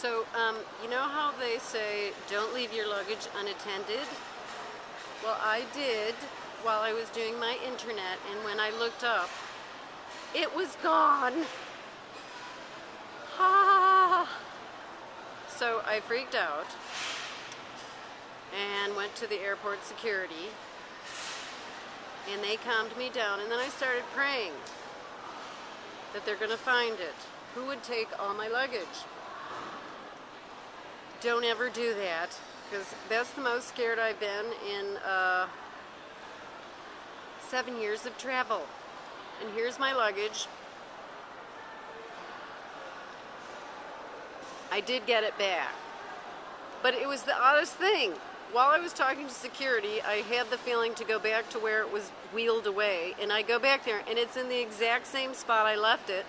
So, um, you know how they say don't leave your luggage unattended? Well, I did while I was doing my internet, and when I looked up, it was gone. Ha! So I freaked out and went to the airport security, and they calmed me down, and then I started praying that they're going to find it. Who would take all my luggage? Don't ever do that because that's the most scared I've been in uh, seven years of travel. And here's my luggage. I did get it back. But it was the oddest thing. While I was talking to security, I had the feeling to go back to where it was wheeled away. And I go back there, and it's in the exact same spot I left it.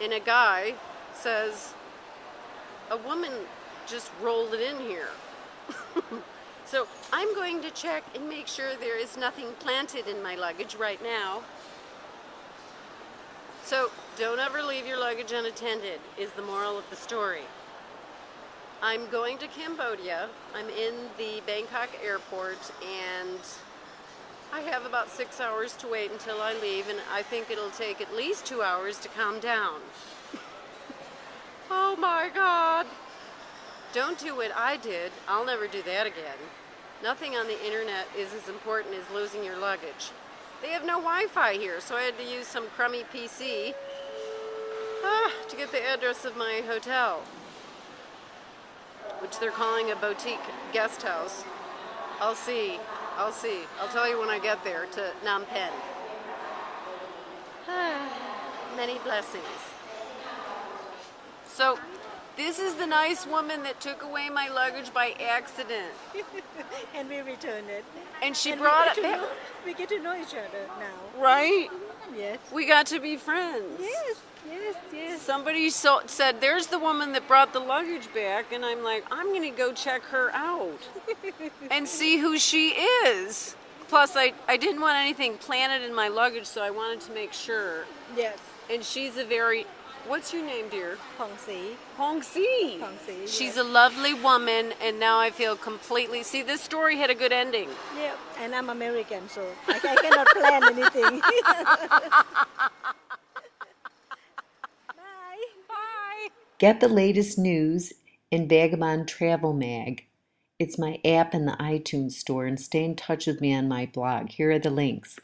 And a guy says, a woman just rolled it in here. so I'm going to check and make sure there is nothing planted in my luggage right now. So don't ever leave your luggage unattended is the moral of the story. I'm going to Cambodia. I'm in the Bangkok airport and I have about six hours to wait until I leave and I think it'll take at least two hours to calm down. oh my God. Don't do what I did. I'll never do that again. Nothing on the internet is as important as losing your luggage. They have no Wi-Fi here, so I had to use some crummy PC ah, to get the address of my hotel, which they're calling a boutique guest house. I'll see. I'll see. I'll tell you when I get there to Phnom Penh. Many blessings. So this is the nice woman that took away my luggage by accident. and we returned it. And she and brought it back. we get to know each other now. Right? Yes. We got to be friends. Yes, yes, yes. Somebody so, said, there's the woman that brought the luggage back. And I'm like, I'm going to go check her out and see who she is. Plus, I, I didn't want anything planted in my luggage, so I wanted to make sure. Yes. And she's a very What's your name, dear? Hong Si. Hong Si. Hong Si. She's yes. a lovely woman, and now I feel completely. See, this story had a good ending. Yeah, and I'm American, so I, I cannot plan anything. Bye. Bye. Get the latest news in Vagabond Travel Mag. It's my app in the iTunes store, and stay in touch with me on my blog. Here are the links.